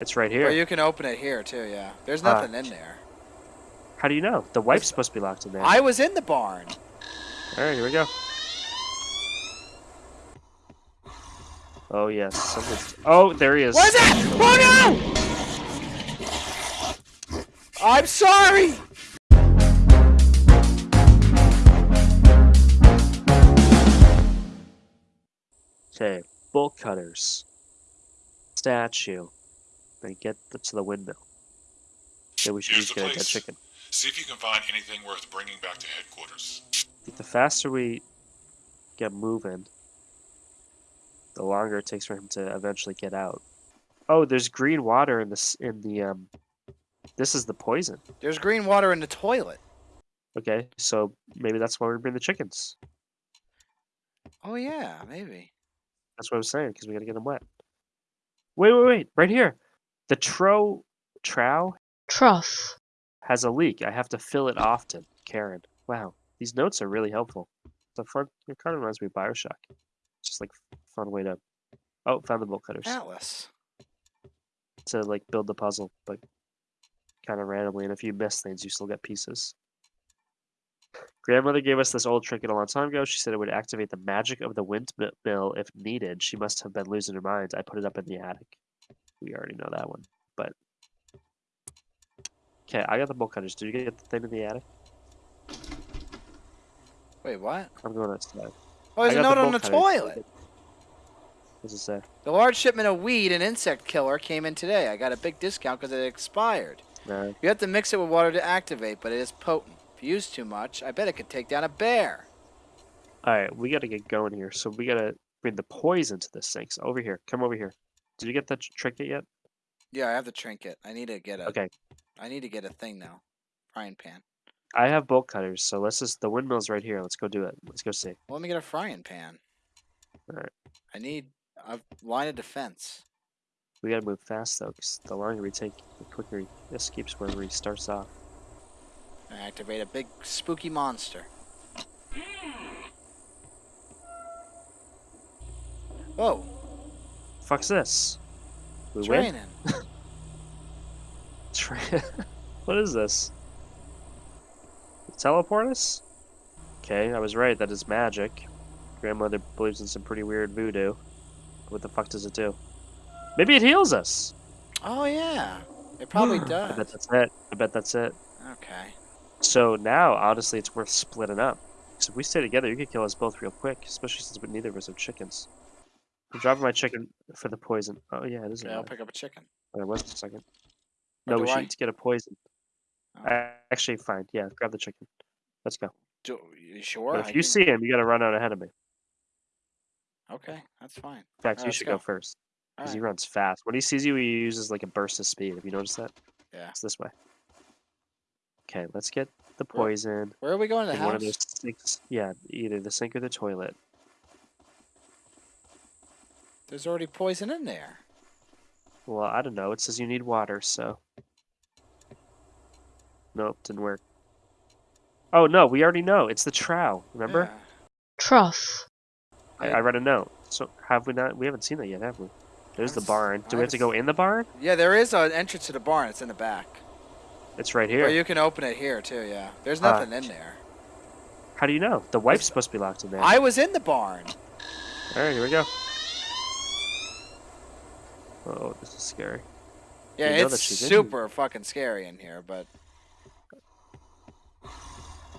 It's right here. Or you can open it here too. Yeah. There's Ah. nothing in there. How do you know? The wife's supposed to be locked in there. I was in the barn. All right, here we go. Oh yes, something's... Oh, there he is. What is that? Oh no! I'm sorry. Okay, bolt cutters. Statue. Then get the, to the windmill. Okay, we should Here's each get a dead chicken. See if you can find anything worth bringing back to headquarters. The faster we get moving, the longer it takes for him to eventually get out. Oh, there's green water in this in the um. This is the poison. There's green water in the toilet. Okay, so maybe that's why we bring the chickens. Oh yeah, maybe. That's what I was saying because we gotta get them wet. Wait, wait, wait! Right here, the tro trow Trough. has a leak. I have to fill it often. Karen, wow, these notes are really helpful. It's a fun. It kind of reminds me of Bioshock. Just like fun way to. Oh, found the bolt cutters Atlas. to like build the puzzle, but kind of randomly. And if you miss things, you still get pieces. Grandmother gave us this old trinket a long time ago. She said it would activate the magic of the windmill if needed. She must have been losing her mind. I put it up in the attic. We already know that one, but okay. I got the bolt cutters. Did you get the thing in the attic? Wait, what? I'm going outside. Oh, there's a note on the cutters. toilet. What's it say? The large shipment of weed and insect killer came in today. I got a big discount because it expired. No. You have to mix it with water to activate, but it is potent. If you use too much, I bet it could take down a bear. All right, we got to get going here. So we got to bring the poison to this thing. So over here, come over here. Did you get the tr- trinket yet? Yeah, I have the trinket. I need to get a. Okay, I need to get a thing now. Frying pan. I have bolt cutters. So let's just the windmill's right here. Let's go do it. Let's go see. Well, let me get a frying pan. Alright. I need a line of defense. We got to move fast though, 'cause the longer we take, the quicker he escapes wherever he starts off. And activate a big spooky monster. Whoa, Fuck's this? We it's win. Tra- what is this? Teleport us? Okay, I was right. That is magic. Grandmother believes in some pretty weird voodoo. What the fuck does it do? Maybe it heals us. Oh yeah, it probably does. I bet that's it. I bet that's it. Okay. So now, honestly, it's worth splitting up. Because if we stay together, you could kill us both real quick, especially since we- neither of us have chickens. I'm dropping my chicken for the poison. Oh yeah, it is. Yeah, I'll pick up a chicken. There was a second. Or No, we should I? each get a poison. Oh. I, actually, fine. Yeah, grab the chicken. Let's go. Do, you sure? But I if you can- see him, you gotta run out ahead of me. Okay, that's fine. In fact, Alright, you should go. go first. Because he runs fast. When he sees you, he uses like a burst of speed. Have you noticed that? Yeah. It's this way. Okay, let's get the poison Where are we going to the in one of house? those sinks. Yeah, either the sink or the toilet. There's already poison in there. Well, I don't know. It says you need water, so. Nope, didn't work. Oh no, we already know. It's the trow. Remember? Yeah. Trough. I, Yeah. I read a note. So have we not? We haven't seen that yet, have we? There's the barn. Do we have to go in the barn? Yeah, there is an entrance to the barn. It's in the back. It's right here. Or here. you can open it here too. Yeah. There's Ah. nothing in there. How do you know? The wife's supposed to be locked in there. I was in the barn. All right, here we go. Oh, this is scary. Yeah, You it's that she's in super fucking scary in here, but.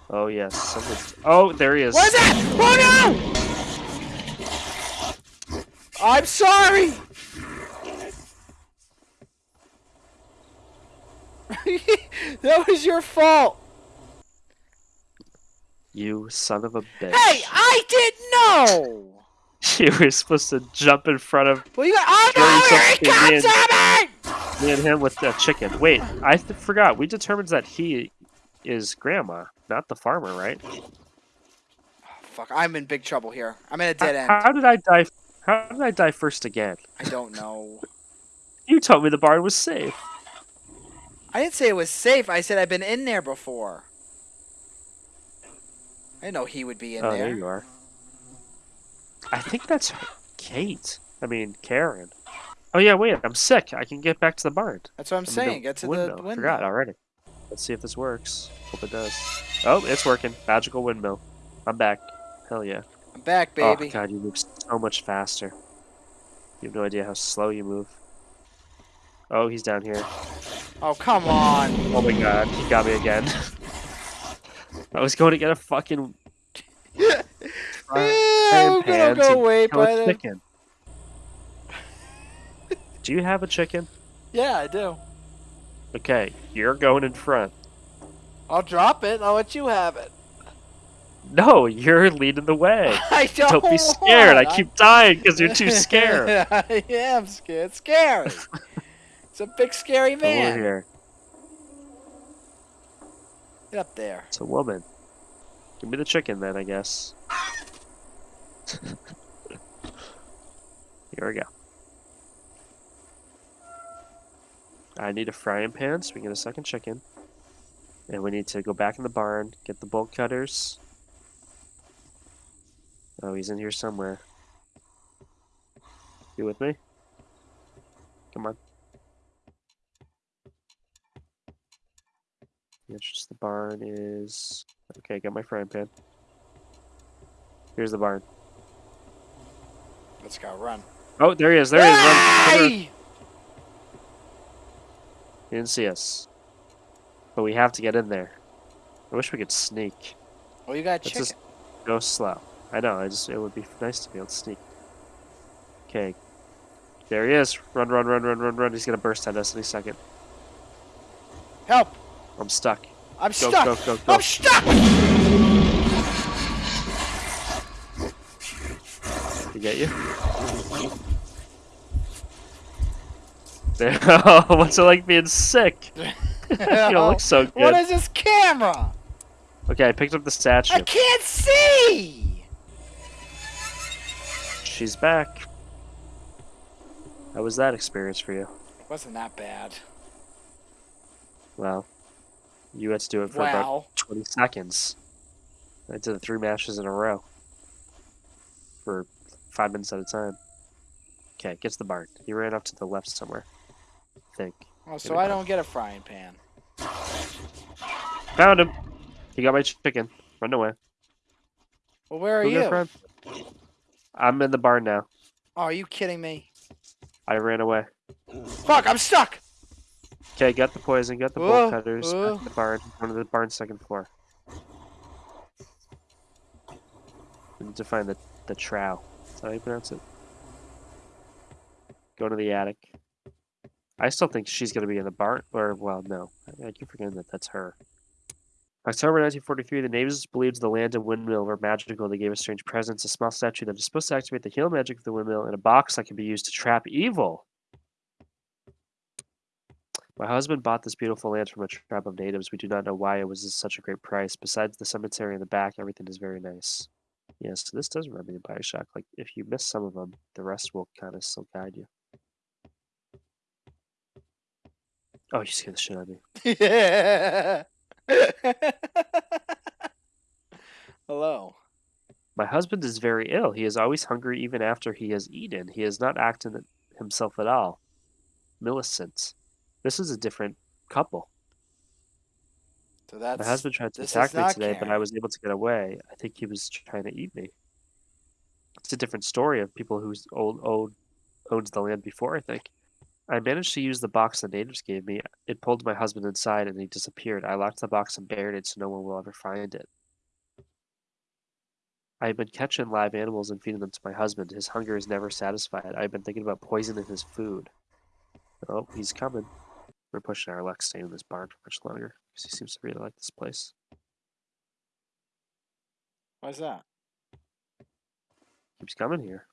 Oh yes, something's. Oh, there he is. What is that? Oh no! I'm sorry. that was your fault. You son of a bitch. Hey, I didn't know. you were supposed to jump in front of Well, you got. Oh no! Here he comes at me! me and him with the chicken. Wait, I th- forgot. We determined that he is grandma, not the farmer, right? Fuck, I'm in big trouble here. I'm in a dead How, end. how did I die? How did I die first again? I don't know. You told me the barn was safe. I didn't say it was safe. I said I've been in there before. I didn't know he would be in oh, there. there you are. I think that's Kate. I mean Karen. Oh yeah, wait, I'm sick. I can get back to the barn. That's what I'm I mean, saying. Get to windmill. the window. Forgot already. Let's see if this works. Hope it does. Oh, it's working. Magical windmill. I'm back. Hell yeah. I'm back, oh, baby. Oh god, you move so much faster. You have no idea how slow you move. Oh, he's down here. Oh, come on. Oh my god, he got me again. I was going to get a fucking Frying I'm gonna go wait by a the. chicken. Do you have a chicken? Yeah, I do. Okay, you're going in front. I'll drop it. I'll let you have it. No, you're leading the way. I don't. Don't be scared. I keep dying because you're too scared. Yeah, I am scared. Scary. it's a big scary Come over man. here. Get up there. It's a woman. Give me the chicken then, I guess. Here we go. I need a frying pan so we can get a second chicken. And we need to go back in the barn, get the bolt cutters. Oh, he's in here somewhere. You with me? Come on. The entrance to the barn is okay. Got my frying pan. Here's the barn. Let's go. Run. Oh, there he is. There he is. Run. He didn't see us, but we have to get in there. I wish we could sneak. Well, you got Let's chicken. just go slow. I know. I just it would be nice to be able to sneak. Okay. There he is. Run, run, run, run, run, run. He's gonna burst at us any second. Help! I'm stuck. I'm Go, stuck. go, go, go. I'm stuck. Get you? What's it like being sick? you don't look so good. is this camera? Okay, I picked up the statue. I can't see. She's back. How was that experience for you? It Wasn't that bad? Well, you had to do it for about 20 seconds. I did three matches in a row for five minutes at a time. Okay, gets the barn. He ran off to the left somewhere. I think. Oh, so I don't get a frying pan. Found him! He got my chicken. Run away. Well, where are a you? I'm in the barn now. Oh, are you kidding me? I ran away. Fuck! I'm stuck. Okay, got the poison, got the bolt cutters, to the barn, one of the barn's second floor. We need to find the, the trow. That how you pronounce it? Go to the attic. I still think she's going to be in the barn, or, well, no. I, keep forgetting that that's her. October 1943, the natives believed the land and windmill were magical. They gave a strange presence, a small statue that is supposed to activate the heal magic of the windmill, and a box that can be used to trap evil. My husband bought this beautiful land from a tribe of natives. We do not know why it was such a great price. Besides the cemetery in the back, everything is very nice. Yes, this does remind me of Bioshock. Like, if you miss some of them, the rest will kind of still guide you. Oh, you scared the shit out of me. Yeah. Hello. My husband is very ill. He is always hungry even after he has eaten. He is not acting himself at all. Millicent. This is a different couple. So that's My husband tried to attack me today, but I was able to get away. I think he was trying to eat me. It's a different story of people who old, old owns the land before, I think. I managed to use the box the natives gave me. It pulled my husband inside and he disappeared. I locked the box and buried it so no one will ever find it. I have been catching live animals and feeding them to my husband. His hunger is never satisfied. I've been thinking about poisoning his food. Oh, he's coming. We're pushing our luck staying in this barn for much longer because he seems to really like this place. Why's that? keeps coming here.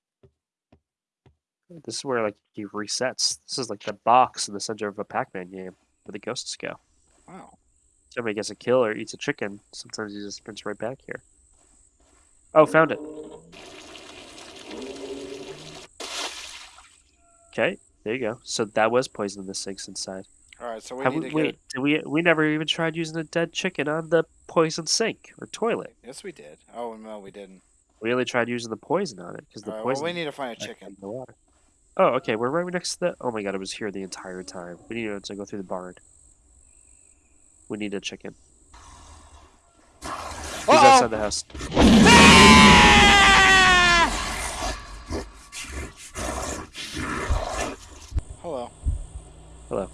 This is where like he resets. This is like the box in the center of a Pac-Man game where the ghosts go. Wow. Somebody gets a kill or eats a chicken. Sometimes he just sprints right back here. Oh, found it. Okay, there you go. So that was poison in the sinks inside. All right. So we Have need we, to wait, get. we we never even tried using a dead chicken on the poison sink or toilet. Yes, we did. Oh no, we didn't. We only tried using the poison on it because the right, well, poison. we need to find a chicken. in the water. Oh, okay. We're right next to the. Oh my god, it was here the entire time. We need to go through the barn. We need a chicken. He's Uh-oh! outside the house. Hello. Hello.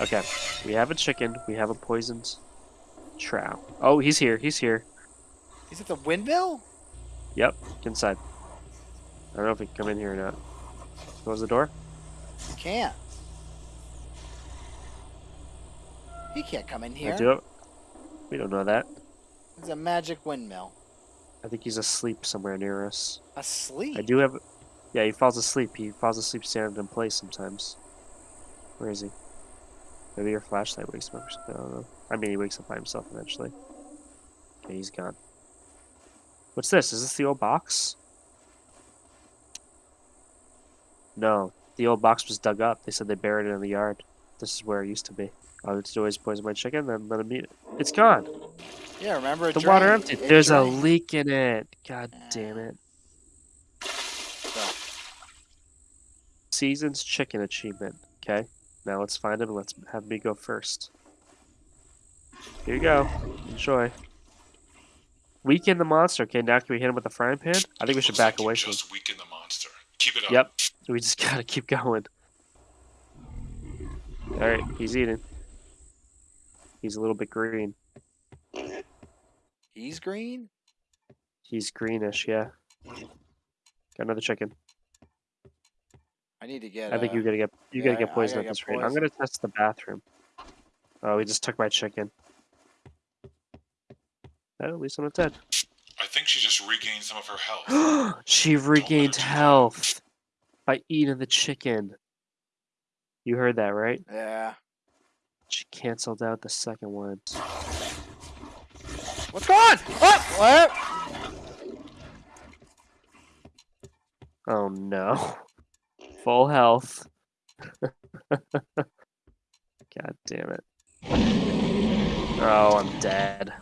Okay. We have a chicken. We have a poisoned trout. Oh, he's here. He's here. Is it the windmill? Yep. Inside. I don't know if he can come in here or not. Close the door. He can't. He can't come in I here. do it. We don't know that. It's a magic windmill. I think he's asleep somewhere near us. Asleep. I do have. Yeah, he falls asleep. He falls asleep standing in place sometimes. Where is he? Maybe your flashlight wakes him up. or something, I don't know. I mean, he wakes up by himself eventually. Okay, he's gone. What's this? Is this the old box? No, the old box was dug up. They said they buried it in the yard. This is where it used to be. Oh, I would always poison my chicken, then let him eat it. It's gone. Yeah, remember The water drained. emptied. It There's a leak in it. God damn it. So, Season's chicken achievement. Okay. Now let's find him and let's have me go first. Here you go. Enjoy. Weaken the monster. Okay, now can we hit him with the frying pan? I think we should Looks back like away from him. Just weaken the monster. Keep it up. Yep. We just gotta keep going. Alright, he's eating. He's a little bit green. he's green. He's greenish, yeah. Got another chicken. I need to get. I think uh, you're gonna get you yeah, gotta get poisoned gotta at get this rate. I'm gonna test the bathroom. Oh, he just took my chicken. Oh, at least I'm not dead. I think she just regained some of her health. she regained health by eating the chicken. You heard that, right? Yeah. She canceled out the second one. What's going on? What? What? Oh no. Full health. God damn it. Oh, I'm dead.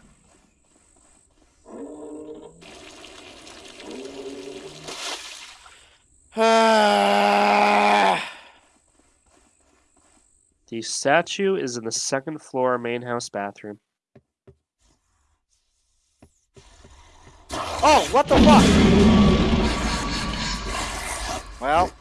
The statue is in the second floor main house bathroom. oh, what the fuck? Well,